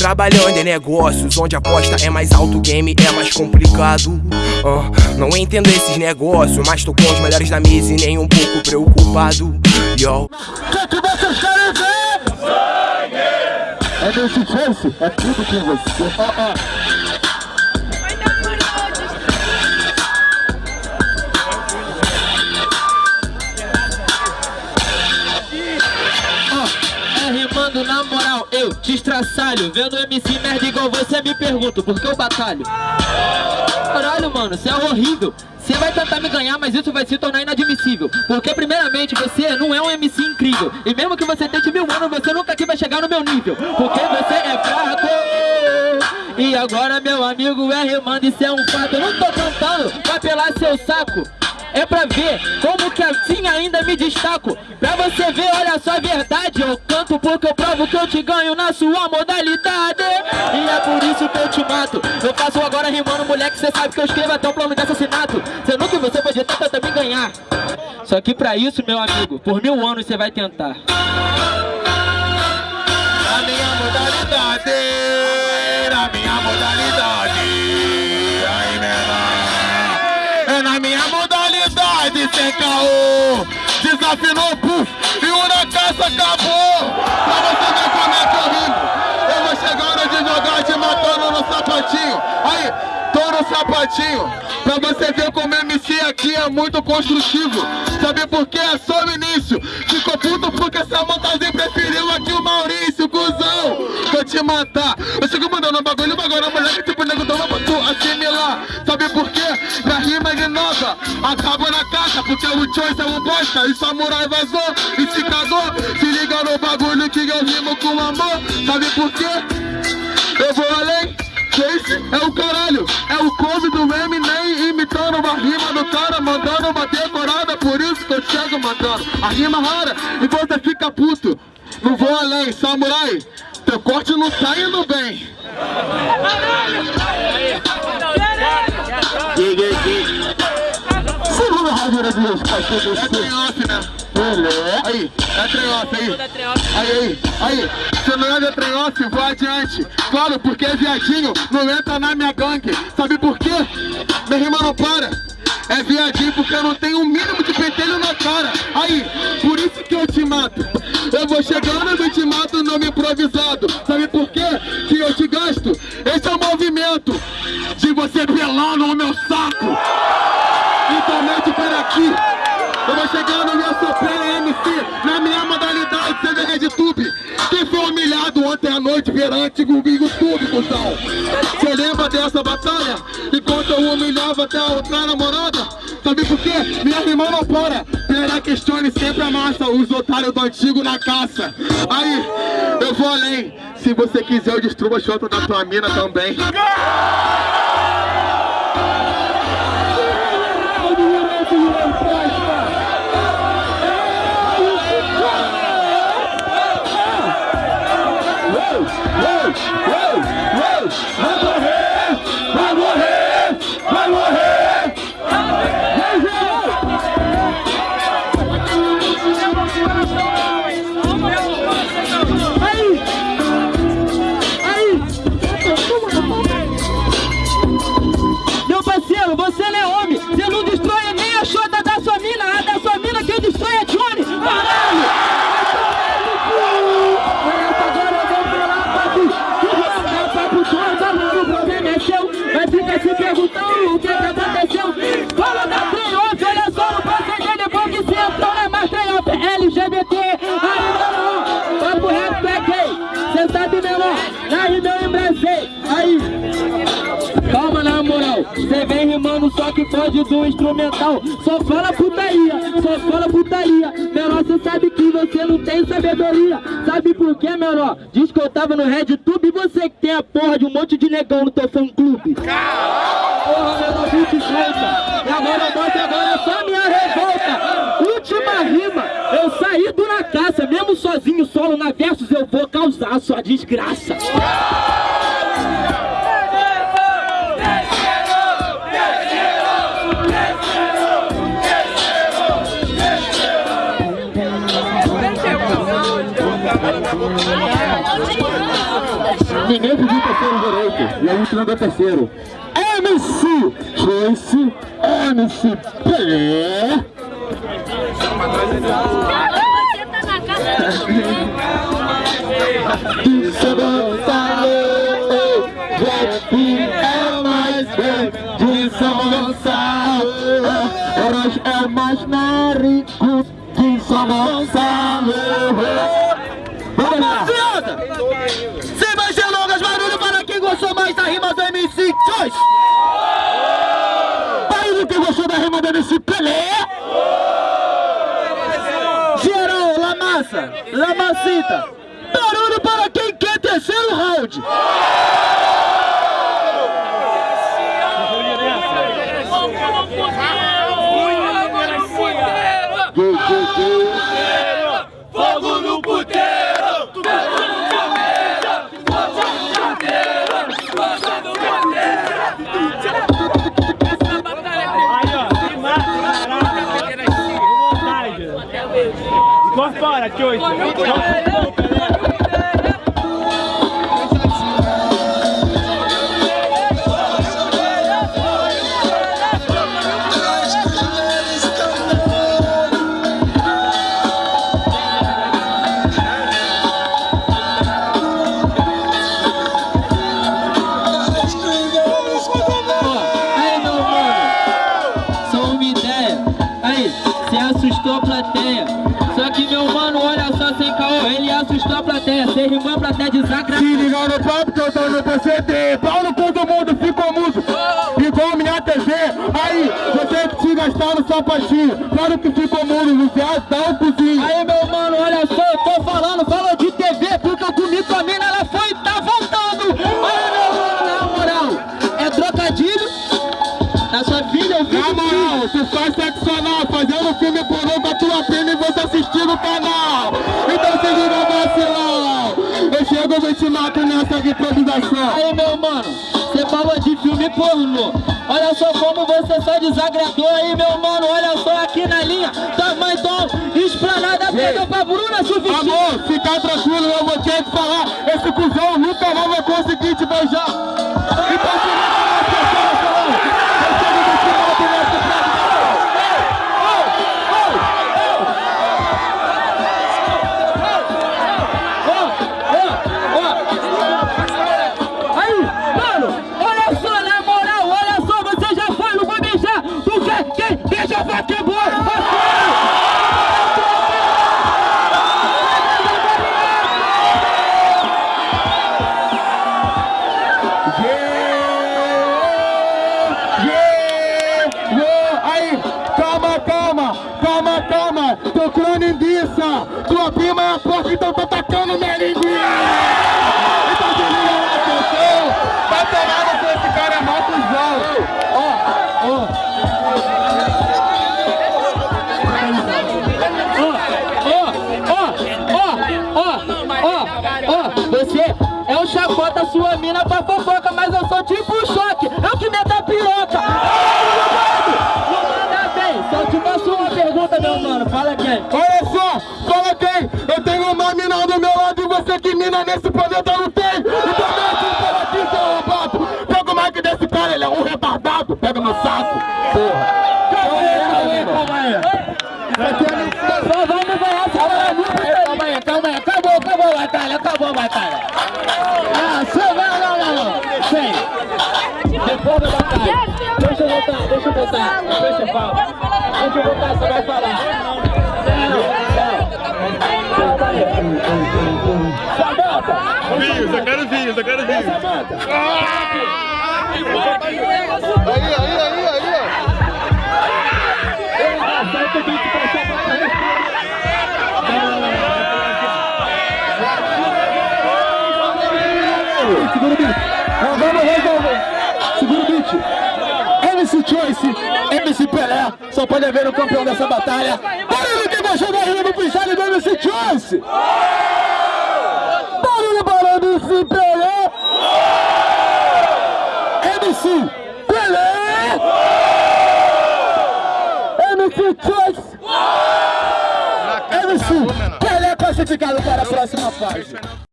Trabalhando em negócios onde a aposta é mais alto, o game é mais complicado. Uh, não entendo esses negócios, mas tô com os melhores da mesa e nem um pouco preocupado. Yo. Que que vocês querem ver? Sangue! É nesse face, é tudo com você. Uh -uh. Estraçalho Vendo MC nerd igual você me pergunto, por que eu batalho? Caralho, mano, você é horrível. Você vai tentar me ganhar, mas isso vai se tornar inadmissível. Porque primeiramente você não é um MC incrível. E mesmo que você tente mil anos, você nunca aqui vai chegar no meu nível. Porque você é fraco. E agora meu amigo é rimando, isso é um fato. Eu não tô cantando pra pelar seu saco é pra ver como que assim ainda me destaco. Pra você ver, olha só a verdade. Eu canto porque eu provo que eu te ganho na sua modalidade. E é por isso que eu te mato. Eu faço agora rimando, moleque, cê sabe que eu escrevo até um plano de assassinato. Sendo que você pode tentar também ganhar. Só que pra isso, meu amigo, por mil anos você vai tentar. A minha modalidade A minha modalidade Desafinou, puf, Tô no sapatinho Pra você ver como MC aqui é muito construtivo. Sabe por quê? É só o início. Ficou puto porque essa montagem preferiu aqui o Maurício, cuzão. Vou te matar. Eu chego mandando bagulho, agora moleque tipo nego toma pra tu assimilar. Sabe por quê? Pra rima de nova Acaba na caixa porque o choice é um bosta. E samurai vazou e se cagou Se liga no bagulho que eu rimo com amor. Sabe por quê? Eu vou além Chase é o caralho, é o come do Eminem imitando uma rima do cara, mandando uma decorada, por isso que eu chego mandando a rima rara. E você fica puto. Não vou além, samurai, teu corte não tá indo bem. Segunda rádio de Deus, pastor É trem Aí, é trem aí. Aí, aí, aí. Se não é de trem vou adiante. Claro, porque é viadinho, não entra na minha gangue. Sabe por quê? Minha rima não para. É viadinho porque eu não tenho um mínimo de pentelho na cara Aí, por isso que eu te mato Eu vou chegando e te mato nome improvisado Sabe por quê? Que eu te gasto Esse é o movimento De você pelando o meu saco Então mete para aqui Eu vou chegando e pleno MC Na minha modalidade, seja RedTube Quem foi humilhado ontem à noite perante o YouTube, cuzão. Você lembra dessa batalha? Enquanto eu humilhava até a outra namorada. Sabe por quê? Minha irmã não para. Pera questione sempre amassa Os otários do antigo na caça. Aí, eu vou além. Se você quiser eu destruo a chota da tua mina também Cê que pode do instrumental Só fala putaria, só fala putaria Menor, cê sabe que você não tem sabedoria Sabe por quê, menor? Diz que eu tava no RedTube E você que tem a porra de um monte de negão no teu fã-clube Porra, menor, bicho solta E agora mostra agora só minha revolta Última rima Eu saí do na caça Mesmo sozinho, solo na versos Eu vou causar sua desgraça Ninguém pediu terceiro direito. E a gente não deu terceiro. MC Joyce, MC Pelé. De São Gonçalo, é mais bem de São Gonçalo. Hoje é mais narico de São Gonçalo. Choice! Barulho quem gostou da do MC Pelé. Geral, La Massa, La Massita! Barulho para quem quer terceiro round! Tô no PCD Pau no cu do mundo, ficou muso Igual minha TV Aí, você que te gastar no sapatinho Claro que ficou mudo, viado dá um cozinho Aí, meu mano, olha só, eu tô falando, falou de TV, porque eu comi com a mina, ela foi e tá voltando. Aí, meu mano, na moral, é trocadilho. Na sua vida eu Na fico moral, tu faz sexo anal Fazendo filme pornô com a tua prima e você assistindo o canal Então se liga vacilão Eu chego e te mato nessa improvisação Aí, meu mano, você falou de filme pornô. Olha só como você só desagradou aí, meu mano. Olha só aqui na linha. Tamanho esplanada, pega pra Bruna Suficiente. Amor, fica tranquilo, eu vou ter que falar Esse cuzão nunca mais vai conseguir te beijar então tô tacando minha linguiça. Mina nesse planeta não tem. Então mete um seu arrombado. Pega o mic desse cara, ele é um retardado. Pega no saco, porra. Calma aí, calma aí. Só vamos ganhar Calma aí, calma aí. Acabou, acabou a batalha, acabou a batalha. Ah, só não, não, não, não. Sem. Depois da batalha. Deixa eu voltar, deixa eu voltar. Deixa eu falar. Deixa eu voltar, você vai falar. Samanta! Vinhos, eu quero vinhos, eu quero vinhos. Samanta! Aí, aí, aí, aí, ó. Acerta o beat pra Samanta. Segura o beat. Vamos resolver. Segura o beat. MC Choice, MC Pelé, só pode ver o campeão dessa batalha. Barulho que gostou da rima do freestyle do MC Choice. Barulho para o MC Pelé. MC Pelé. MC Choice.